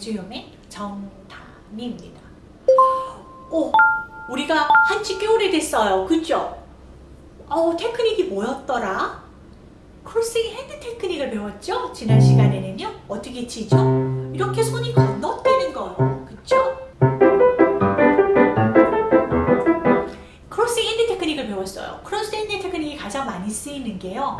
뮤지엄의 정담입니다. 오, 우리가 한지 꽤 오래됐어요. 그죠? 어, 테크닉이 뭐였더라? crossing hand 테크닉을 배웠죠? 지난 시간에는요. 어떻게 치죠? 이렇게 손이 건너뛰는 거예요. 그쵸? crossing hand 테크닉을 배웠어요. crossing hand 테크닉이 가장 많이 쓰이는 게요.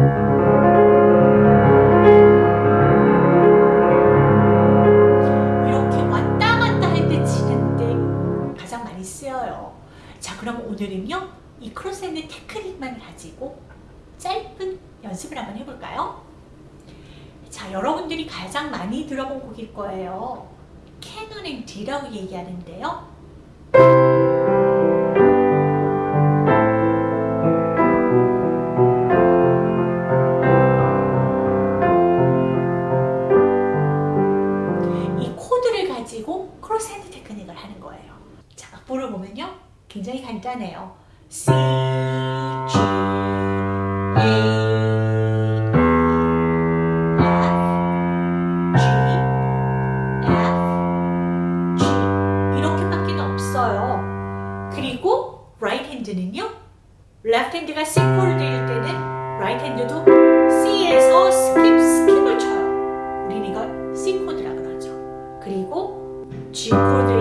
이 crossing hand 테크닉만 가지고 짧은 연습을 한번 해볼까요? 자, 여러분들이 가장 많이 들어본 곡일 거예요. Canon in D라고 얘기하는데요. 이 코드를 가지고 cross hand 테크닉을 하는 거예요. 자, 악보를 보면요. 굉장히 간단해요. 그리고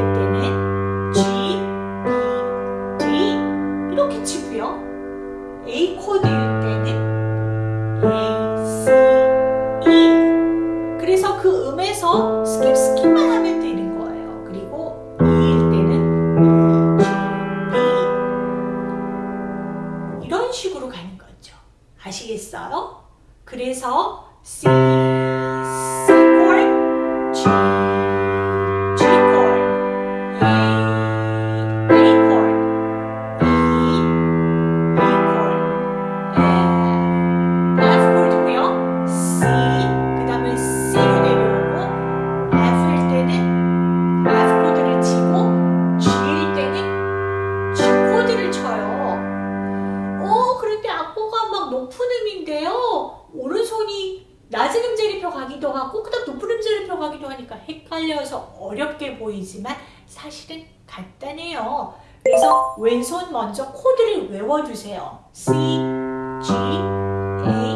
왼손 먼저 코드를 외워주세요. C, G, A,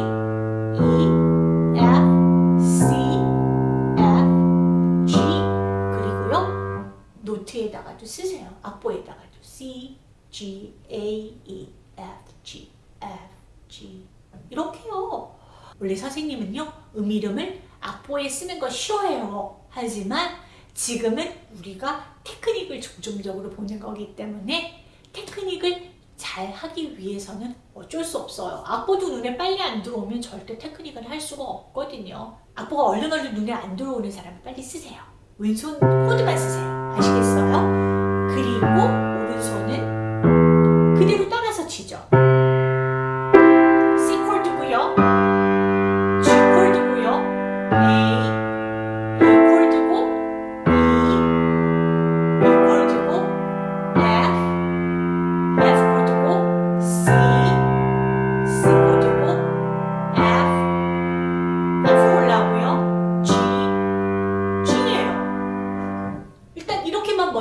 E, F, C, F, G 그리고요 노트에다가도 쓰세요. 악보에다가도 C, G, A, E, F, G, F, G 이렇게요. 원래 선생님은요 음 이름을 악보에 쓰는 거 쉬워해요. 하지만 지금은 우리가 테크닉을 중점적으로 보는 거기 때문에 테크닉을 잘 하기 위해서는 어쩔 수 없어요. 악보도 눈에 빨리 안 들어오면 절대 테크닉을 할 수가 없거든요. 악보가 얼른 얼른 눈에 안 들어오는 사람은 빨리 쓰세요. 왼손 코드만 쓰세요. 아시겠어요? 그리고 오른손은 그대로 따라서 치죠.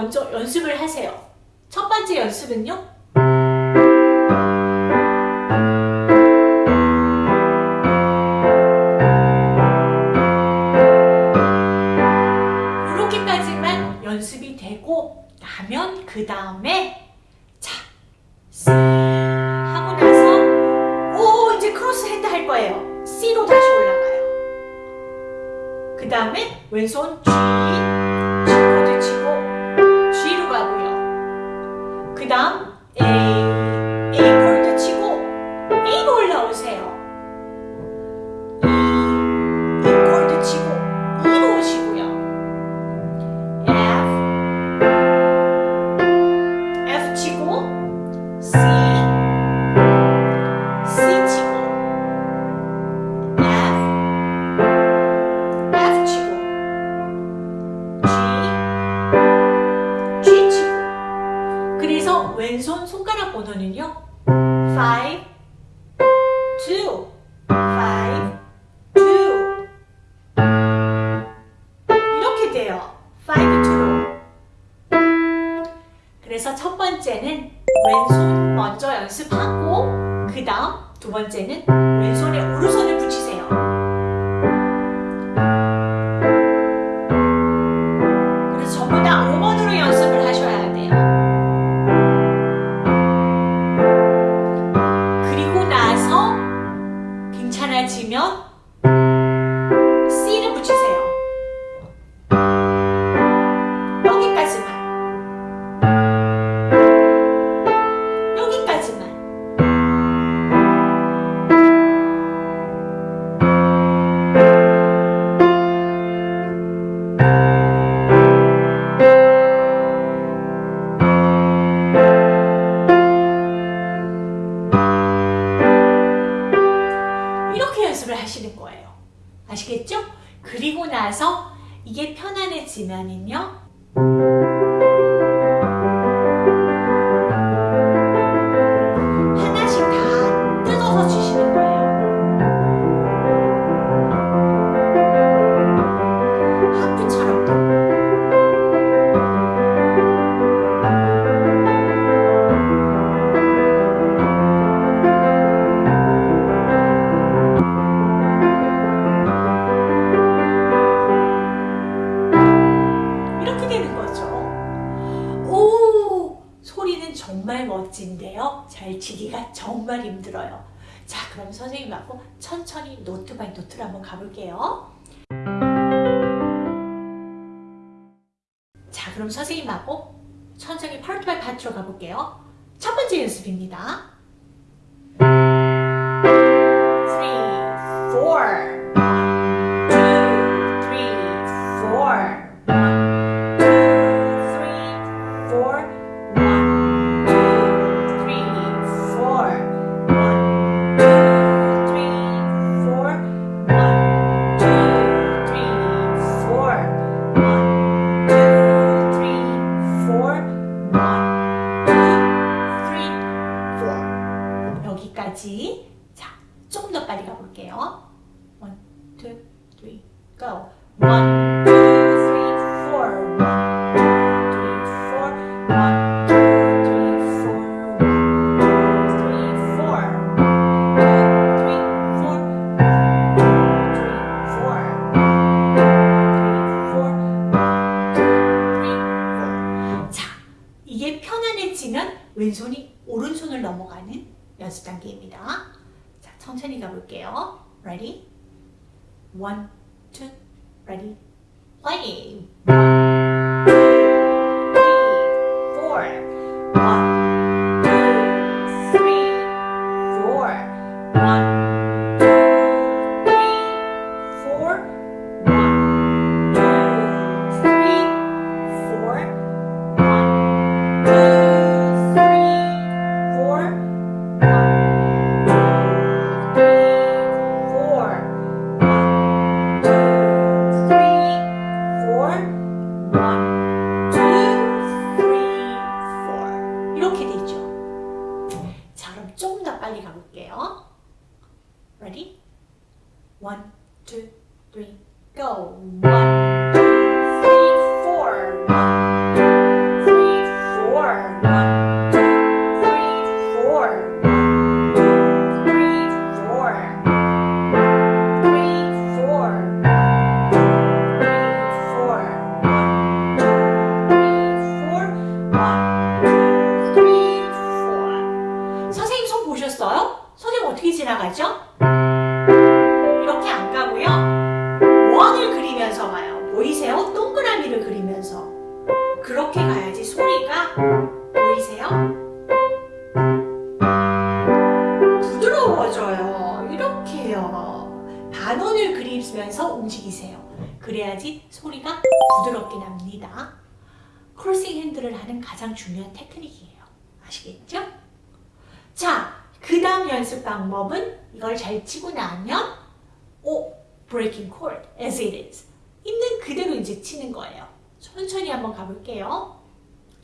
먼저 연습을 하세요. 첫 번째 연습은요. 이렇게까지만 연습이 되고 나면 그 다음에 자 하고 나서 오 이제 cross hand 할 거예요. C로 다시 올라가요. 그 다음에 왼손 그래서 왼손 손가락 번호는요. 5, 2, 5, 2 이렇게 돼요. 5, 2 그래서 첫 번째는 왼손 먼저 연습하고 그 다음 두 번째는 왼손에 오른손을 보시면 거예요. 아시겠죠? 그리고 나서 이게 편안해지면은요. 정말 멋진데요. 잘 치기가 정말 힘들어요. 자, 그럼 선생님하고 천천히 note by note로 한번 가볼게요. 자, 그럼 선생님하고 천천히 part by part로 가볼게요. 첫 번째 연습입니다. 그렇게 가야지 소리가 보이세요? 부드러워져요. 이렇게요. 반원을 그리면서 움직이세요. 그래야지 소리가 부드럽게 납니다. 크로싱 핸들을 하는 가장 중요한 테크닉이에요. 아시겠죠? 자, 그 다음 연습 방법은 이걸 잘 치고 나면 오, breaking chord as it is. 있는 그대로 이제 치는 거예요. 천천히 한번 가볼게요.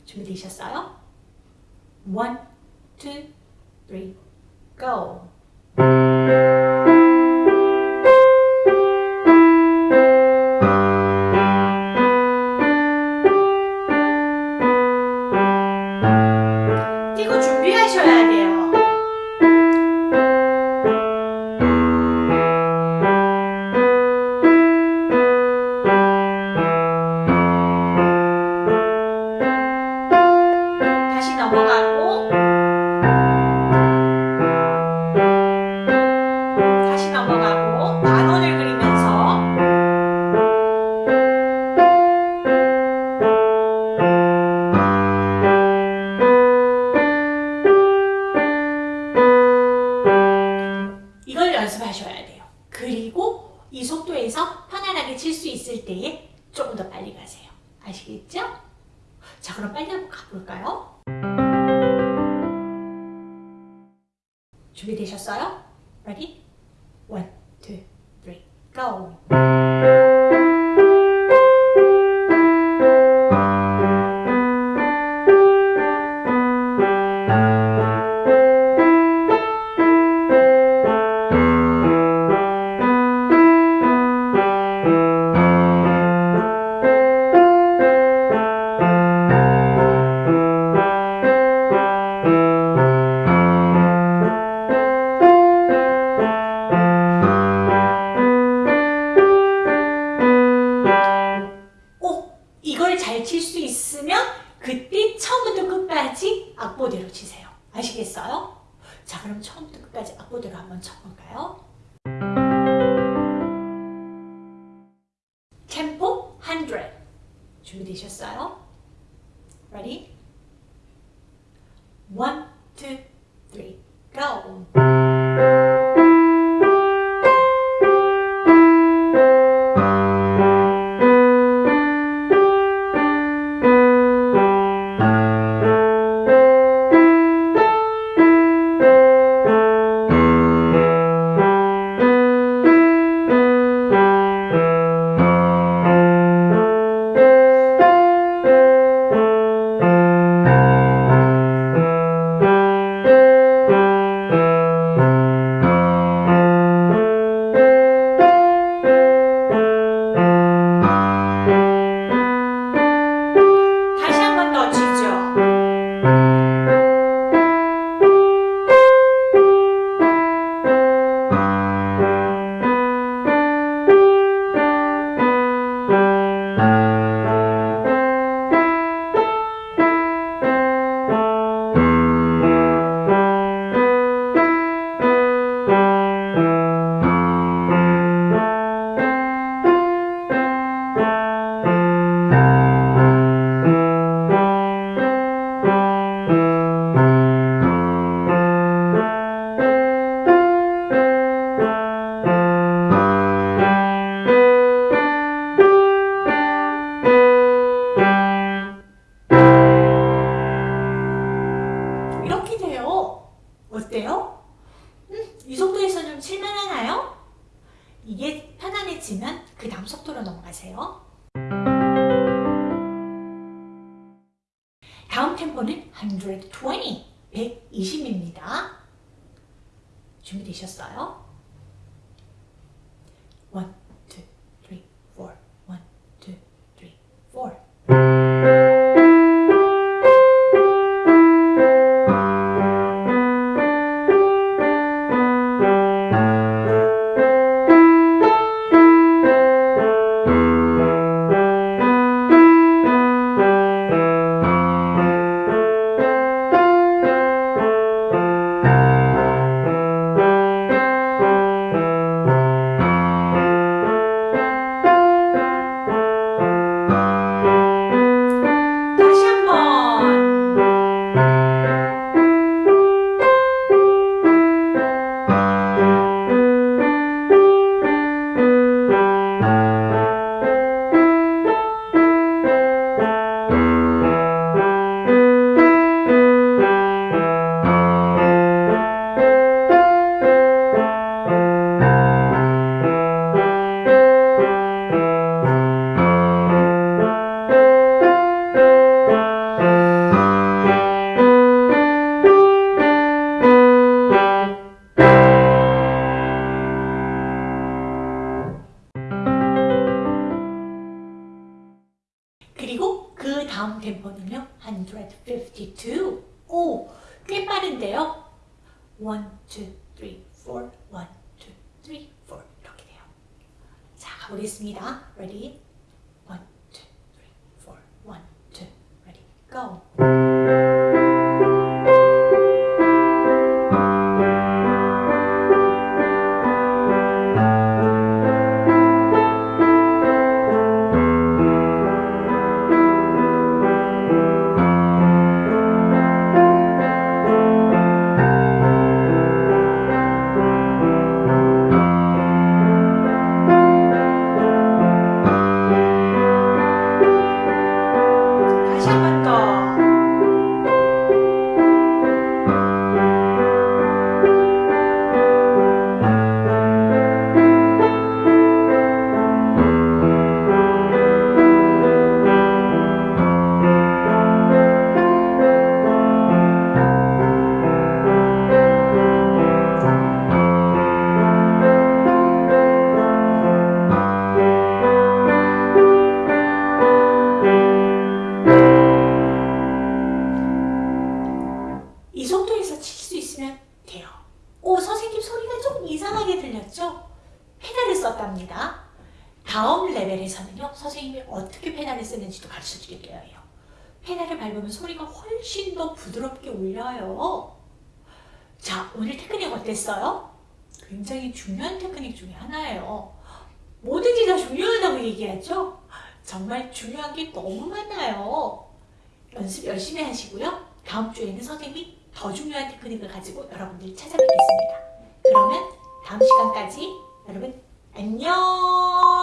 준비되셨어요? One, go. 잘 칠 수 있으면 그때 처음부터 끝까지 악보대로 치세요. 아시겠어요? 자, 그럼 처음부터 끝까지 악보대로 한번 쳐볼까요? 템포 100. 준비되셨어요? Ready? 152. 오, 꽤 빠른데요. 1, 2, 3, 4, 1, 2, 3, 4 이렇게 돼요. 자, 가보겠습니다. Ready? 밟으면 소리가 훨씬 더 부드럽게 울려요. 자, 오늘 테크닉 어땠어요? 굉장히 중요한 테크닉 중에 하나예요. 뭐든지 다 중요하다고 얘기하죠? 정말 중요한 게 너무 많아요. 연습 열심히 하시고요. 다음 주에는 선생님이 더 중요한 테크닉을 가지고 여러분들 찾아뵙겠습니다. 그러면 다음 시간까지 여러분 안녕!